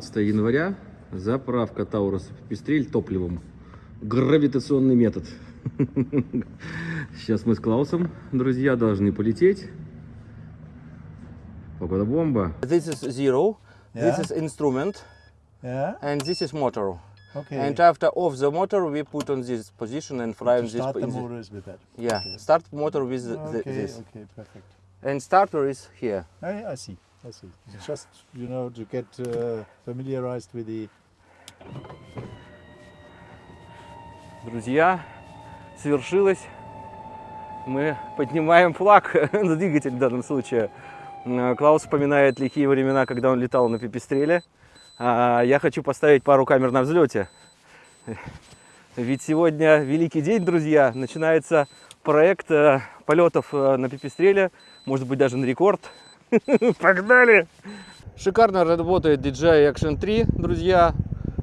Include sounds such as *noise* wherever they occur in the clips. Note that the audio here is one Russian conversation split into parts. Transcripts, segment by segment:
17 января. Заправка Таурус Пестрель топливом. Гравитационный метод. Сейчас мы с Клаусом, друзья, должны полететь. Погода бомба. This is zero. Yeah. This is instrument, Yeah. and this is motor. Okay. And after off the motor, we put on this position and fly on this. start the the- motors with that. yeah, Okay. start motor with the, the- Okay. this, Okay. Perfect. and starter is here. I, I see. I see. It's Just you know to get uh, familiarized with the. Друзья, свершилось. Мы поднимаем флаг, *laughs* ну, двигатель в данном случае. Клаус вспоминает лихие времена, когда он летал на пипистреле. А я хочу поставить пару камер на взлете. Ведь сегодня великий день, друзья. Начинается проект э, полетов э, на пипистреле. Может быть, даже на рекорд. *laughs* Погнали! Шикарно работает DJI Action 3, друзья.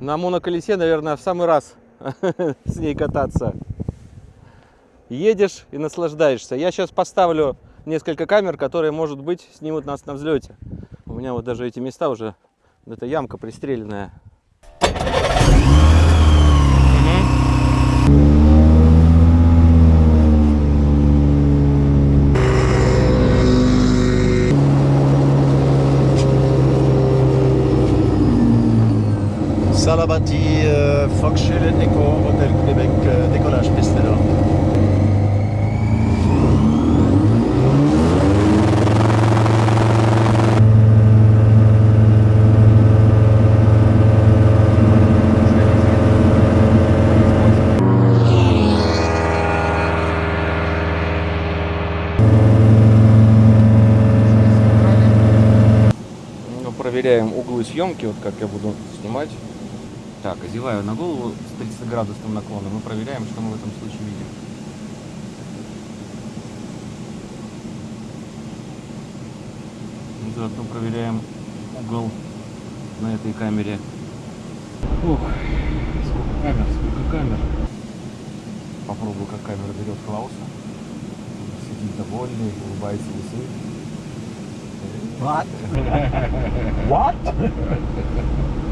На моноколесе, наверное, в самый раз *laughs* с ней кататься. Едешь и наслаждаешься. Я сейчас поставлю несколько камер, которые, может быть, снимут нас на взлете. У меня вот даже эти места уже, это ямка пристреленная. Salabati, euh, Foxchille, Echo, Hôtel Québec, euh, décollage piste. Ну, проверяем углы съемки, вот как я буду снимать. Так, одеваю на голову с 30 градусным наклоном и проверяем, что мы в этом случае видим. Заодно проверяем угол на этой камере. Ух, сколько камер, сколько камер. Попробую, как камера берет Клауса. Сидит довольный, улыбается весы. What? What?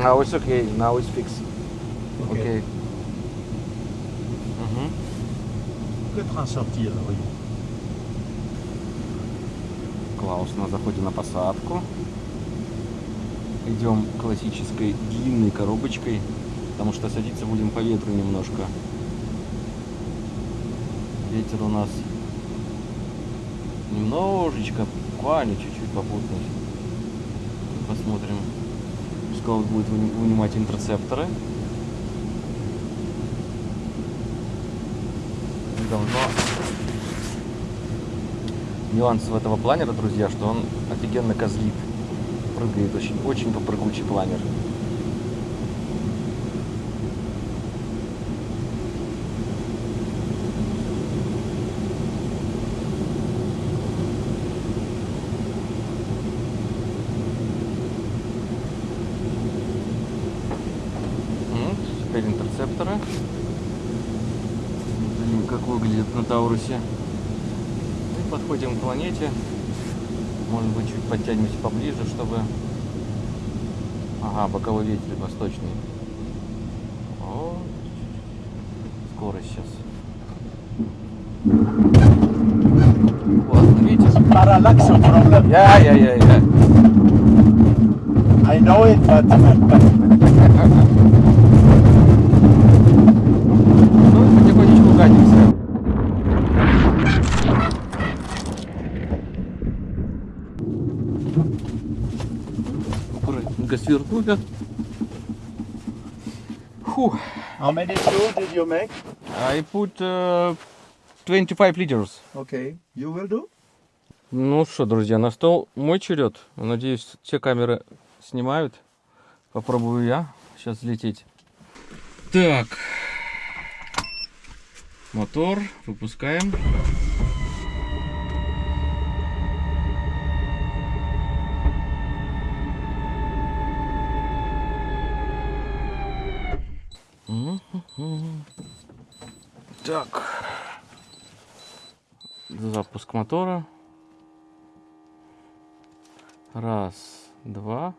Now it's okay. Now it's fixed. Okay. Мгм. Peut-être en sortir, oui. Клаус на заходе на посадку. Идем классической длинной коробочкой, потому что садиться будем по ветру немножко. Ветер у нас немножечко, буквально чуть-чуть попутный. Посмотрим. Пускай будет выни- вынимать интерцепторы. Должно нюанс в этого планера, друзья, что он офигенно козлит. Прыгает очень, очень попрыгучий планер. М, Теперь интерцепторы. Смотрим, как выглядит на Таурусе. И подходим к планете. Может быть, чуть подтянемся поближе, чтобы... Ага, боковой ветер восточный. О, скорость сейчас. Вот, видите? Parallax problem. Я, я, я, я. I know it, but *laughs* свернули. Фух. how many fuel did you make? I put uh, 25 liters. Okay, you will do? Ну что, друзья, на стол мой черед. Надеюсь, все камеры снимают. Попробую я сейчас взлететь. Так. Мотор. Выпускаем. Так. Запуск мотора. Раз, два.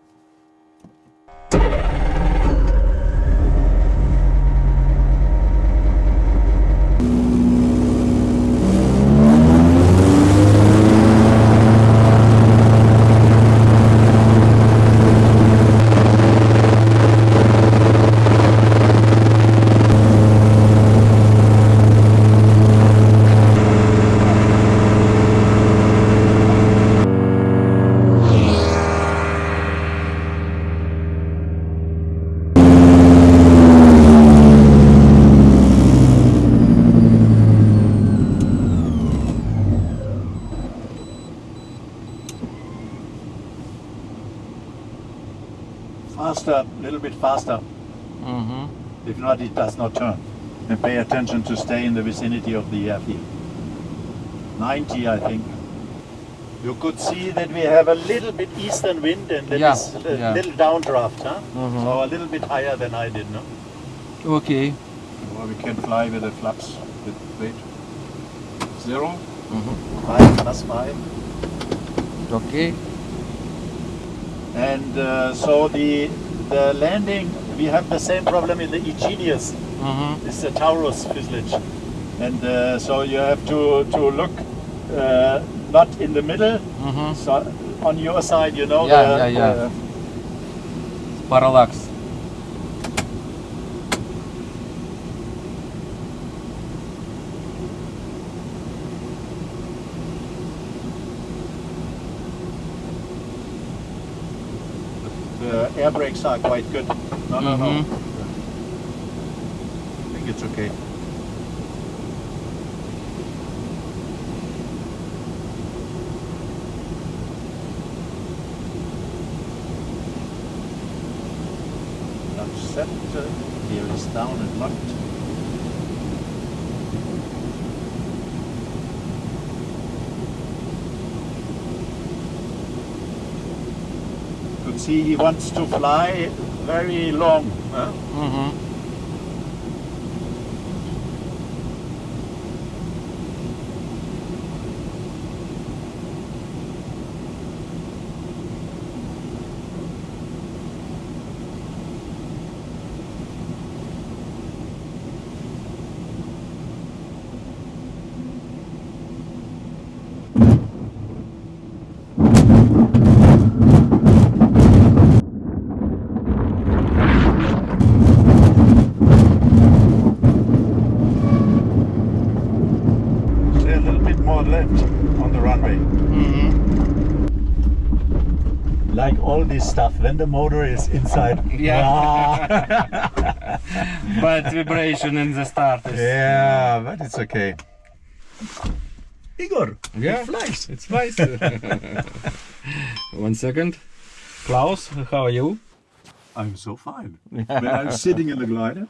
bit faster. Mm -hmm. If not, it does not turn. And pay attention to stay in the vicinity of the airfield. 90, I think. You could see that we have a little bit eastern wind and that yeah. is a yeah. little downdraft, huh? Mm -hmm. So a little bit higher than I did, no? Okay. Well, we can fly with the flaps, with weight. Zero. Mm -hmm. Five plus five. Okay. And uh, so the the landing, we have the same problem in the Aegeus. Mm -hmm. It's a Taurus fuselage. And uh, so you have to, to look uh, not in the middle, mm -hmm. so on your side, you know. Yeah, the, yeah, yeah. Uh, parallax. Air brakes are quite good. No, no, no. Mhm. I think it's okay. Not set. uh, Here is down and locked. he wants to fly very long. Huh? Mm -hmm. All this stuff, when the motor is inside. *laughs* Yeah. *laughs* but vibration in the start. is- yeah, but it's okay. Igor, Yeah. it flies. It's *laughs* nice. One second. Klaus, how are you? I'm so fine. when I'm sitting in the glider.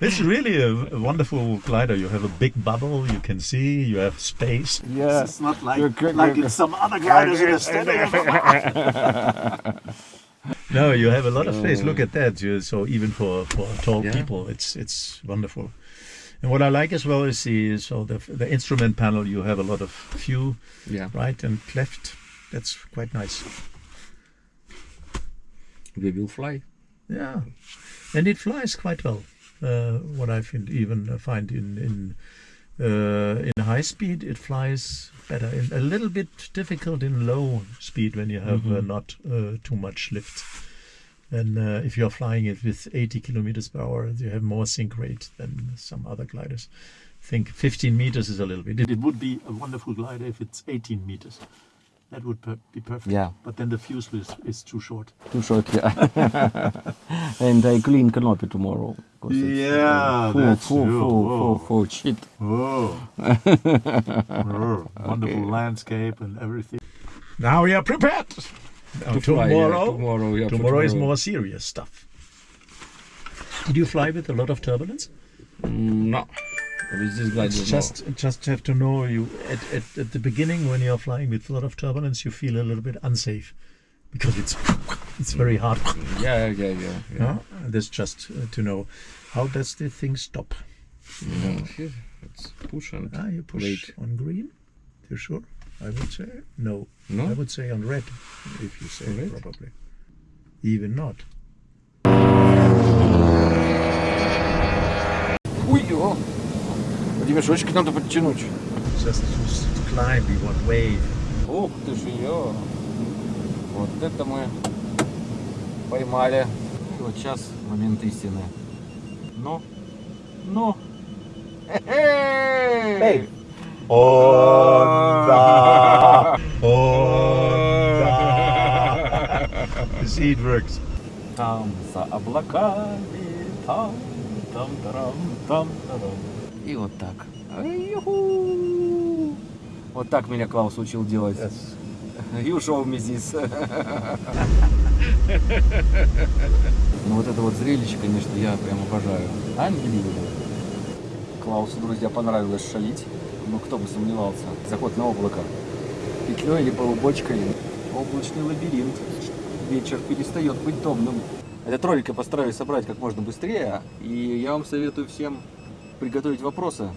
It's really a, a wonderful glider. You have a big bubble, you can see, you have space. Yeah. It's not like, Good, like in some other gliders in a *laughs* standing. no, you have a lot of space. Look at that. You- So even for, for tall Yeah. people, it's it's wonderful. And what I like as well is the so the the instrument panel. You have a lot of view, Yeah. right and left. That's quite nice. We will fly. Yeah, and it flies quite well. Uh, what I find even uh, find in in uh, in high speed, it flies better. In, a little bit difficult in low speed when you have uh, Mhm. not uh, too much lift. And uh, if you're flying it with 80 kilometers per hour, you have more sink rate than some other gliders. I think 15 meters is a little bit. It would be a wonderful glider if it's 18 meters. That would per- be perfect. Yeah. But then the fuselage is, is too short. Too short, yeah. *laughs* and I clean canopy tomorrow. It's, Yeah, full, that's full, true. full, Whoa. full, full shit. Oh, *laughs* wonderful landscape and everything. Now we are prepared. Now, To fly, yeah, tomorrow, tomorrow, yeah, for tomorrow is more serious stuff. Did you fly with a lot of turbulence? Mm, no. With this glider, It's just just have to know you at, at, at the beginning when you're flying with a lot of turbulence you feel a little bit unsafe because it's it's very hard. *laughs* Yeah, yeah, yeah. yeah. Yeah? That's just uh, to know how does the thing stop. Yeah, here, it's push and Ah, you push wait. on green. You sure? I would say no. No? I would say on red, if you say On red? probably. Even not. Ой, о! Ремешочек надо подтянуть. Just to s- climb, we want wave. Ух ты ж ее! Вот это мы поймали. И вот сейчас момент истины. Ну, ну. Эй! Oh, da. Oh, da. You see, it works. Там за облаками, там, там, тарам, там, тарам. И вот так. Вот так меня Клаус учил делать. Yes. И ушел мизис. *laughs* Ну вот это вот зрелище, конечно, я прям обожаю. Unbelievable. Клаусу, друзья, понравилось шалить. Ну, кто бы сомневался. Заход на облако. Петлей или полубочкой. Облачный лабиринт. Вечер перестает быть томным. Этот ролик я постараюсь собрать как можно быстрее. И я вам советую всем приготовить вопросы,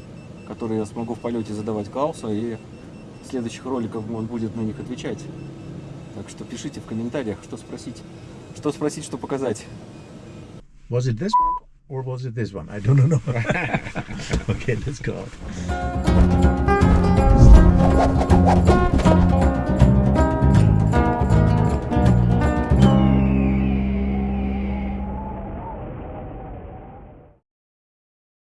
которые я смогу в полете задавать Клаусу. И в следующих роликах он будет на них отвечать. Так что пишите в комментариях, что спросить. Что спросить, что показать. Was it this or was it this one? I don't know. *laughs* okay, let's go.